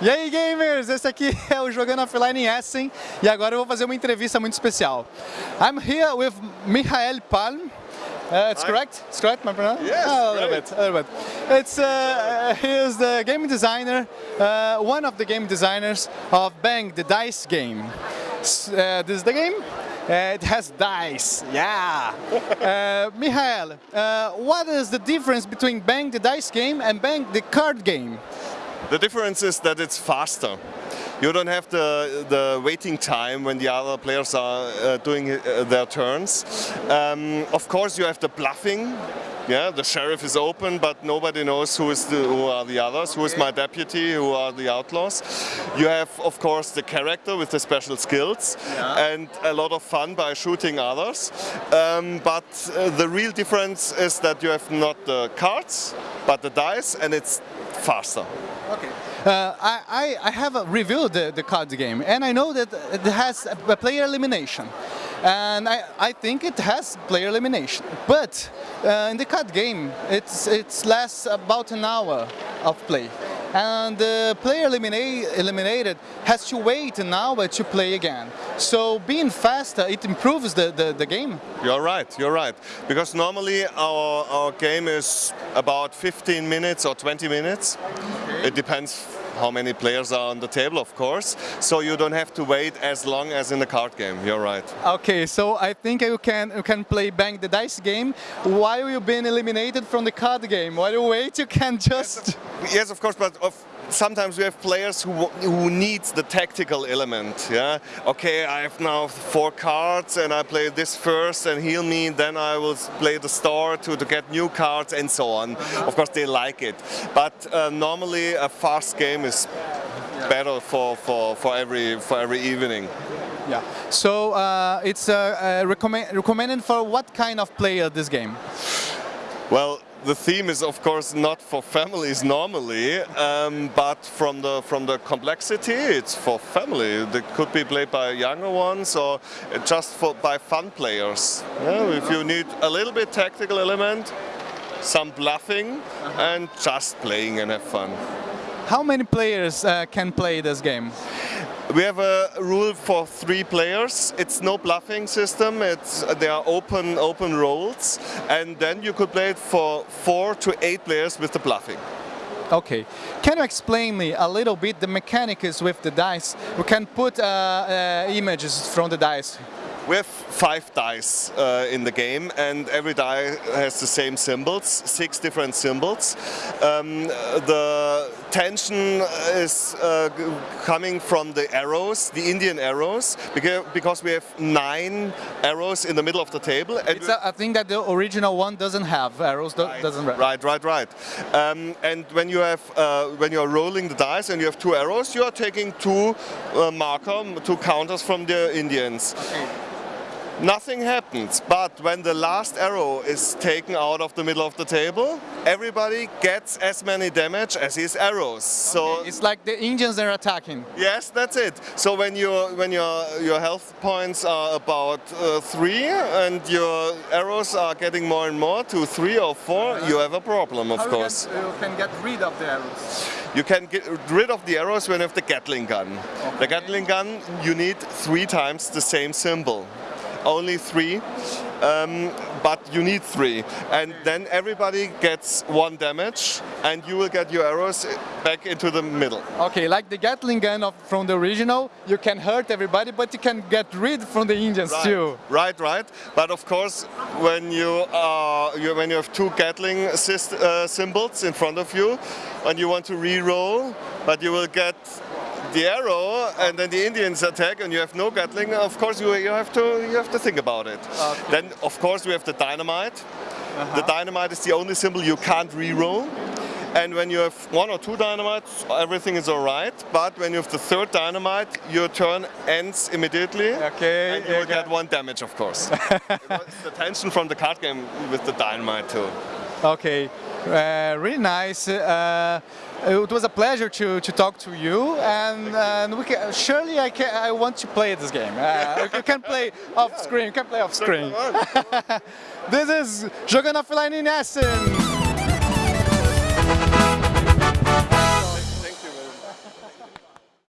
E aí gamers, esse aqui é o Jogando Offline em Essen e agora eu vou fazer uma entrevista muito especial. I'm here with Michael Palm. Uh, it's Hi. correct? It's correct, my pronunciation? Yes, oh, a little bit, a little bit. It's uh, he is the game designer, uh, one of the game designers of Bang the Dice game. Uh, this is the game. Uh, it has dice, yeah. uh, Michael, uh, what is the difference between Bang the Dice game and Bang the card game? The difference is that it's faster. You don't have the, the waiting time when the other players are uh, doing uh, their turns. Um, of course you have the bluffing, yeah, the sheriff is open, but nobody knows who is the, who are the others, who is my deputy, who are the outlaws. You have, of course, the character with the special skills yeah. and a lot of fun by shooting others. Um, but uh, the real difference is that you have not the cards, but the dice, and it's faster. Okay. Uh, I, I have reviewed the, the card game and I know that it has a player elimination and I, I think it has player elimination but uh, in the card game it's, it's lasts about an hour of play and the player eliminate, eliminated has to wait an hour to play again. So being faster, it improves the, the, the game. You're right, you're right. Because normally our, our game is about 15 minutes or 20 minutes. Okay. It depends how many players are on the table, of course. So you don't have to wait as long as in the card game. You're right. Okay, so I think you can you can play Bang the Dice game while you've been eliminated from the card game. While you wait, you can just... Yes, yes of course, but of sometimes we have players who, who need the tactical element. Yeah. Okay, I have now four cards and I play this first and heal me. Then I will play the star to, to get new cards and so on. Of course, they like it. But uh, normally a fast game is better for, for, for every for every evening. Yeah. So uh, it's uh, uh recommend, recommended for what kind of player this game? Well, the theme is of course not for families normally, um, but from the from the complexity, it's for family. It could be played by younger ones or just for by fun players. Yeah, if you need a little bit tactical element, some bluffing, and just playing and have fun. How many players uh, can play this game? We have a rule for three players. It's no bluffing system. It's there are open open roles, and then you could play it for four to eight players with the bluffing. Okay. Can you explain me a little bit the mechanics with the dice? We can put uh, uh, images from the dice. We have five dice uh, in the game and every die has the same symbols, six different symbols. Um, the tension is uh, coming from the arrows, the Indian arrows, because, because we have nine arrows in the middle of the table. And it's a, I think that the original one doesn't have arrows, right, doesn't Right, right, right. Um, and when you have, uh, when you are rolling the dice and you have two arrows, you are taking two uh, marker, two counters from the Indians. Okay nothing happens. But when the last arrow is taken out of the middle of the table, everybody gets as many damage as his arrows. So it's like the Indians are attacking. Yes, that's it. So when your when your your health points are about uh, three and your arrows are getting more and more to three or 4 uh -huh. you have a problem, of How course. You can, get rid of the arrows. You can get rid of the arrows when you have the Gatling gun. Okay. The Gatling gun, you need three times the same symbol only three, um, but you need three. And then everybody gets one damage and you will get your arrows back into the middle. Okay, like the Gatling gun of, from the original, you can hurt everybody, but you can get rid from the Indians right. too. Right, right. But of course, when you, are, you when you have two Gatling uh, symbols in front of you, and you want to re-roll, but you will get the arrow and then the Indians attack and you have no Gatling, of course you, you have to you have to think about it. Okay. Then of course we have the dynamite. Uh -huh. The dynamite is the only symbol you can't re-roll. And when you have one or two dynamites, everything is alright. But when you have the third dynamite, your turn ends immediately. Okay. And you will get one damage, of course. it's the tension from the card game with the dynamite too. Okay. Uh, really nice. Uh, it was a pleasure to, to talk to you, and, and we can, surely I, can, I want to play this game. Uh, you can play off screen, you can play off screen. this is Jogando Offline in Essen.